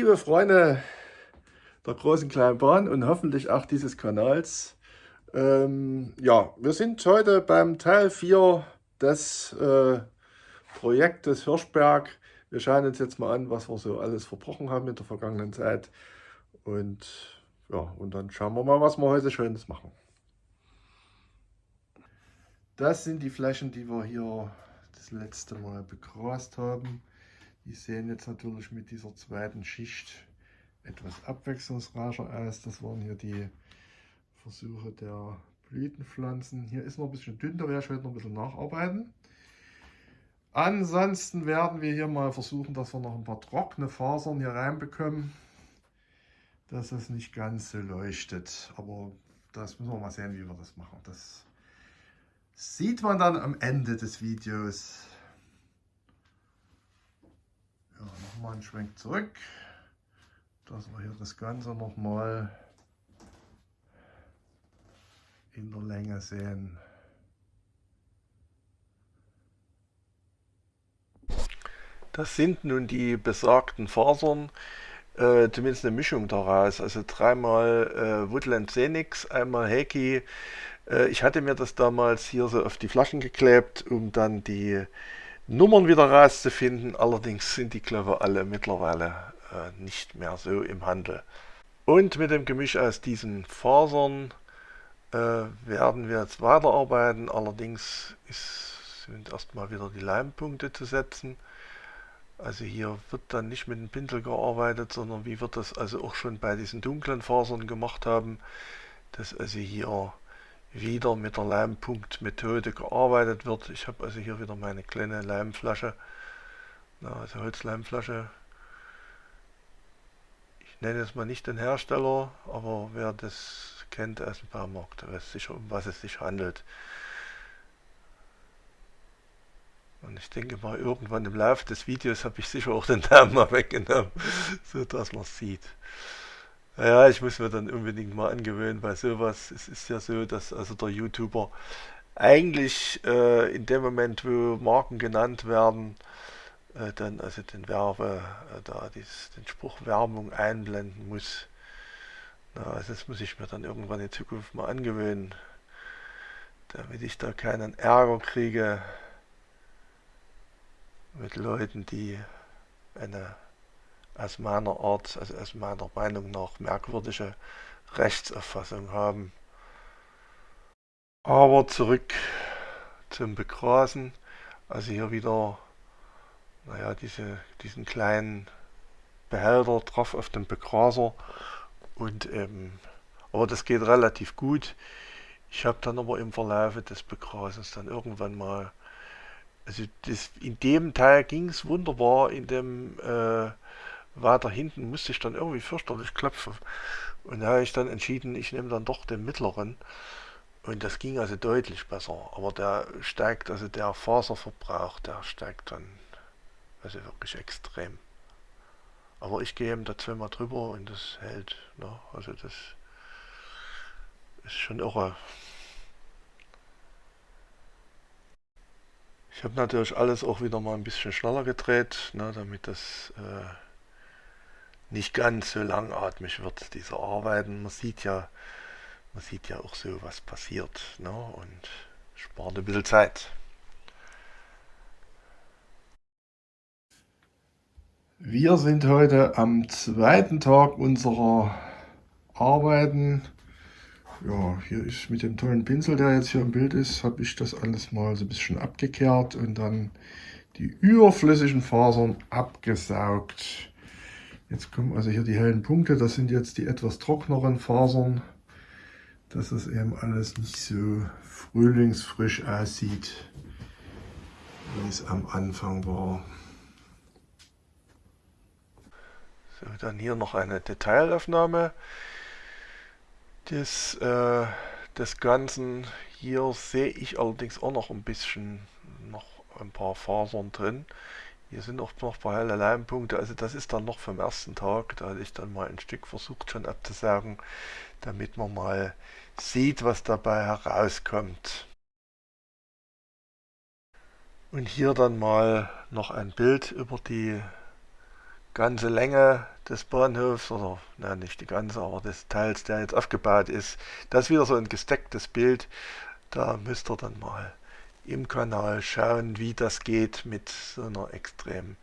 Liebe Freunde der großen kleinen Bahn und hoffentlich auch dieses Kanals. Ähm, ja, wir sind heute beim Teil 4 des äh, Projektes Hirschberg. Wir schauen uns jetzt mal an, was wir so alles verbrochen haben in der vergangenen Zeit. Und ja, und dann schauen wir mal, was wir heute Schönes machen. Das sind die Flächen, die wir hier das letzte Mal begrast haben. Die sehen jetzt natürlich mit dieser zweiten Schicht etwas abwechslungsreicher aus. Das waren hier die Versuche der Blütenpflanzen. Hier ist noch ein bisschen dünn, da werde ich heute noch ein bisschen nacharbeiten. Ansonsten werden wir hier mal versuchen, dass wir noch ein paar trockene Fasern hier reinbekommen, dass es nicht ganz so leuchtet. Aber das müssen wir mal sehen, wie wir das machen. Das sieht man dann am Ende des Videos. Ja, nochmal einen Schwenk zurück, dass wir hier das Ganze nochmal in der Länge sehen. Das sind nun die besagten Fasern, äh, zumindest eine Mischung daraus. Also dreimal äh, Woodland Xenix, einmal Heki. Äh, ich hatte mir das damals hier so auf die Flaschen geklebt, um dann die Nummern wieder rauszufinden. Allerdings sind die, ich, alle mittlerweile äh, nicht mehr so im Handel. Und mit dem Gemisch aus diesen Fasern äh, werden wir jetzt weiterarbeiten. Allerdings ist, sind erstmal wieder die Leimpunkte zu setzen. Also hier wird dann nicht mit dem Pinsel gearbeitet, sondern wie wir das also auch schon bei diesen dunklen Fasern gemacht haben, dass also hier wieder mit der Leimpunktmethode gearbeitet wird. Ich habe also hier wieder meine kleine Leimflasche, also Holzleimflasche. Ich nenne jetzt mal nicht den Hersteller, aber wer das kennt aus dem Baumarkt, weiß sicher, um was es sich handelt. Und ich denke mal, irgendwann im Laufe des Videos habe ich sicher auch den Namen mal weggenommen, so dass man es sieht. Ja, ich muss mir dann unbedingt mal angewöhnen bei sowas. Es ist ja so, dass also der YouTuber eigentlich äh, in dem Moment, wo Marken genannt werden, äh, dann also den Werbe, äh, da dies, den Spruch Werbung einblenden muss. Na, also das muss ich mir dann irgendwann in Zukunft mal angewöhnen, damit ich da keinen Ärger kriege mit Leuten, die eine aus meiner Art, also aus meiner Meinung nach merkwürdige Rechtsauffassung haben. Aber zurück zum Begrasen. Also hier wieder, naja, diese, diesen kleinen Behälter drauf auf dem Begraser. Und ähm, aber das geht relativ gut. Ich habe dann aber im Verlauf des Begrasens dann irgendwann mal, also das, in dem Teil ging es wunderbar, in dem äh, weiter hinten musste ich dann irgendwie fürchterlich klopfen. Und da habe ich dann entschieden, ich nehme dann doch den mittleren. Und das ging also deutlich besser. Aber der steigt, also der Faserverbrauch, der steigt dann also wirklich extrem. Aber ich gehe eben da zweimal drüber und das hält. Ne? Also das ist schon irre. Ich habe natürlich alles auch wieder mal ein bisschen schneller gedreht, ne, damit das äh, nicht ganz so langatmig wird, diese Arbeiten. Man sieht ja, man sieht ja auch so, was passiert ne? und spart ein bisschen Zeit. Wir sind heute am zweiten Tag unserer Arbeiten. Ja, hier ist mit dem tollen Pinsel, der jetzt hier im Bild ist, habe ich das alles mal so ein bisschen abgekehrt und dann die überflüssigen Fasern abgesaugt. Jetzt kommen also hier die hellen Punkte, das sind jetzt die etwas trockneren Fasern, dass es eben alles nicht so frühlingsfrisch aussieht, wie es am Anfang war. So, dann hier noch eine Detailaufnahme des, äh, des Ganzen. Hier sehe ich allerdings auch noch ein bisschen, noch ein paar Fasern drin. Hier sind auch noch paar helle Leimpunkte, also das ist dann noch vom ersten Tag, da hatte ich dann mal ein Stück versucht schon abzusaugen, damit man mal sieht, was dabei herauskommt. Und hier dann mal noch ein Bild über die ganze Länge des Bahnhofs, oder na, nicht die ganze, aber des Teils, der jetzt aufgebaut ist. Das ist wieder so ein gestecktes Bild. Da müsst ihr dann mal im Kanal schauen, wie das geht mit so einer extremen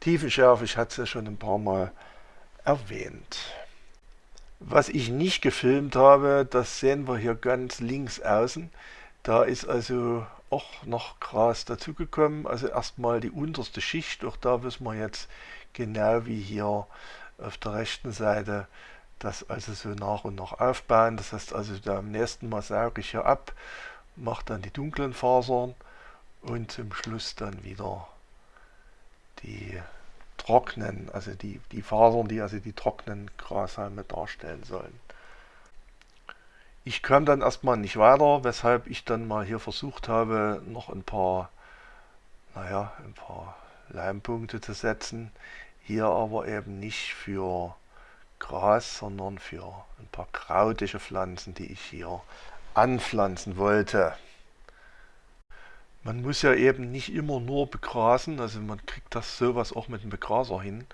Tiefenschärfe. Ich hatte es ja schon ein paar Mal erwähnt. Was ich nicht gefilmt habe, das sehen wir hier ganz links außen. Da ist also auch noch Gras dazugekommen. Also erstmal die unterste Schicht. Auch da wissen wir jetzt genau wie hier auf der rechten Seite das also so nach und nach aufbauen. Das heißt also da am nächsten Mal sauge ich hier ab, mache dann die dunklen Fasern und zum Schluss dann wieder die trocknen, also die, die Fasern, die also die trockenen Grashalme darstellen sollen. Ich kam dann erstmal nicht weiter, weshalb ich dann mal hier versucht habe, noch ein paar, naja, ein paar Leimpunkte zu setzen. Hier aber eben nicht für Gras, sondern für ein paar krautige Pflanzen, die ich hier anpflanzen wollte. Man muss ja eben nicht immer nur begrasen, also man kriegt das sowas auch mit dem Begraser hin,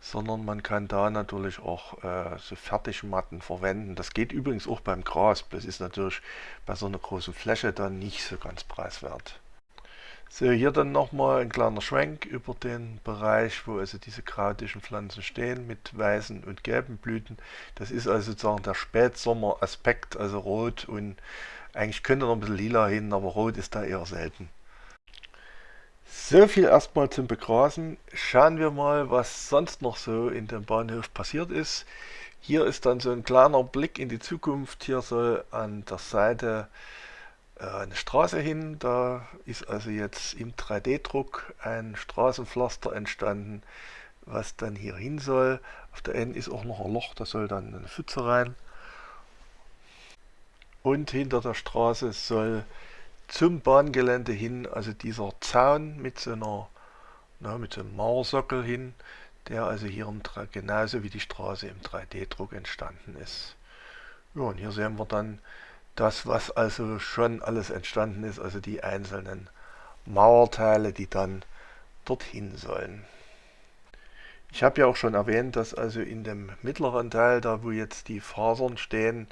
sondern man kann da natürlich auch äh, so Fertigmatten verwenden. Das geht übrigens auch beim Gras, das ist natürlich bei so einer großen Fläche dann nicht so ganz preiswert. So, hier dann nochmal ein kleiner Schwenk über den Bereich, wo also diese krautischen Pflanzen stehen mit weißen und gelben Blüten. Das ist also sozusagen der Spätsommer-Aspekt, also rot und eigentlich könnte noch ein bisschen lila hin, aber rot ist da eher selten. So viel erstmal zum Begrasen. Schauen wir mal, was sonst noch so in dem Bahnhof passiert ist. Hier ist dann so ein kleiner Blick in die Zukunft. Hier soll an der Seite eine Straße hin. Da ist also jetzt im 3D-Druck ein Straßenpflaster entstanden, was dann hier hin soll. Auf der N ist auch noch ein Loch, da soll dann eine Pfütze rein. Und hinter der Straße soll zum Bahngelände hin, also dieser Zaun mit so einer, na, mit so einem Mauersockel hin, der also hier im, genauso wie die Straße im 3D-Druck entstanden ist. Ja, und hier sehen wir dann das, was also schon alles entstanden ist, also die einzelnen Mauerteile, die dann dorthin sollen. Ich habe ja auch schon erwähnt, dass also in dem mittleren Teil, da wo jetzt die Fasern stehen,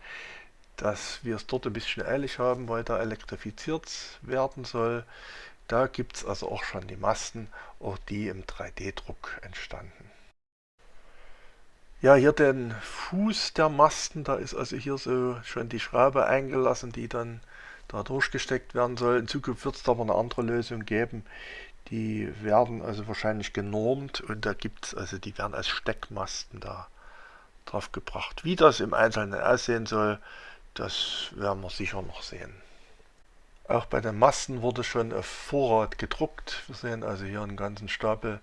dass wir es dort ein bisschen eilig haben, weil da elektrifiziert werden soll. Da gibt es also auch schon die Masten, auch die im 3D-Druck entstanden. Ja, hier den Fuß der Masten, da ist also hier so schon die Schraube eingelassen, die dann da durchgesteckt werden soll. In Zukunft wird es aber eine andere Lösung geben. Die werden also wahrscheinlich genormt und da gibt es, also die werden als Steckmasten da drauf gebracht. Wie das im Einzelnen aussehen soll, das werden wir sicher noch sehen. Auch bei den Masten wurde schon auf Vorrat gedruckt. Wir sehen also hier einen ganzen Stapel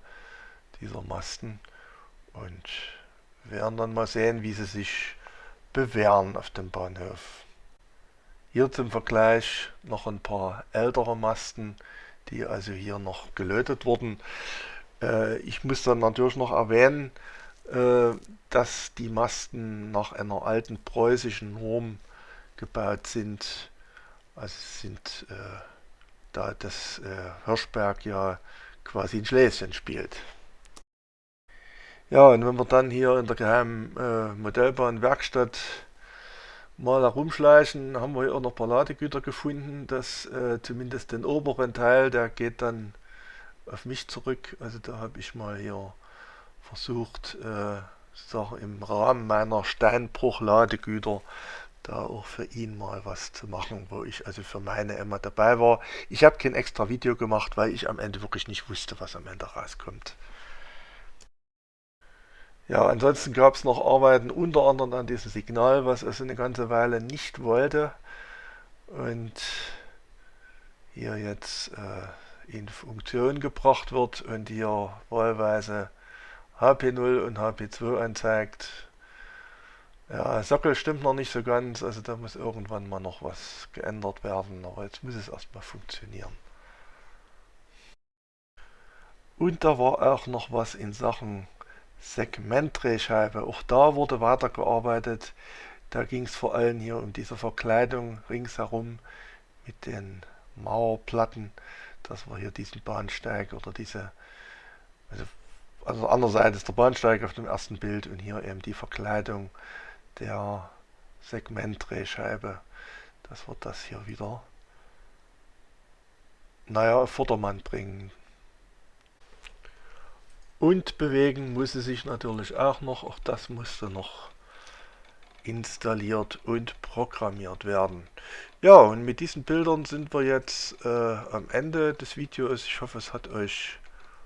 dieser Masten und werden dann mal sehen, wie sie sich bewähren auf dem Bahnhof. Hier zum Vergleich noch ein paar ältere Masten, die also hier noch gelötet wurden. Äh, ich muss dann natürlich noch erwähnen, äh, dass die Masten nach einer alten preußischen Norm gebaut sind. Also sind äh, da das Hirschberg ja quasi in Schlesien spielt. Ja, und wenn wir dann hier in der geheimen äh, Modellbahnwerkstatt mal herumschleichen, haben wir hier auch noch ein paar Ladegüter gefunden. Das äh, zumindest den oberen Teil, der geht dann auf mich zurück. Also da habe ich mal hier versucht, äh, im Rahmen meiner Steinbruch-Ladegüter da auch für ihn mal was zu machen, wo ich also für meine Emma dabei war. Ich habe kein extra Video gemacht, weil ich am Ende wirklich nicht wusste, was am Ende rauskommt. Ja, ansonsten gab es noch Arbeiten unter anderem an diesem Signal, was also eine ganze Weile nicht wollte und hier jetzt äh, in Funktion gebracht wird und hier wahlweise HP0 und HP2 anzeigt. Ja, Sockel stimmt noch nicht so ganz, also da muss irgendwann mal noch was geändert werden, aber jetzt muss es erstmal funktionieren. Und da war auch noch was in Sachen Segmentdrehscheibe. Auch da wurde weitergearbeitet. Da ging es vor allem hier um diese Verkleidung ringsherum mit den Mauerplatten, dass wir hier diesen Bahnsteig oder diese, also also an der Seite ist der Bahnsteig auf dem ersten Bild und hier eben die Verkleidung der Segmentdrehscheibe. Das wird das hier wieder, naja, auf Vordermann bringen. Und bewegen muss sie sich natürlich auch noch, auch das musste noch installiert und programmiert werden. Ja, und mit diesen Bildern sind wir jetzt äh, am Ende des Videos. Ich hoffe, es hat euch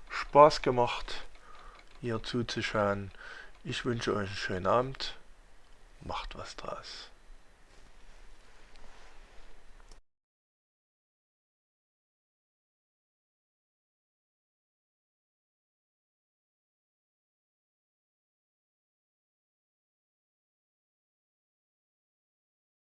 Spaß gemacht, hier zuzuschauen. Ich wünsche euch einen schönen Abend. Macht was draus.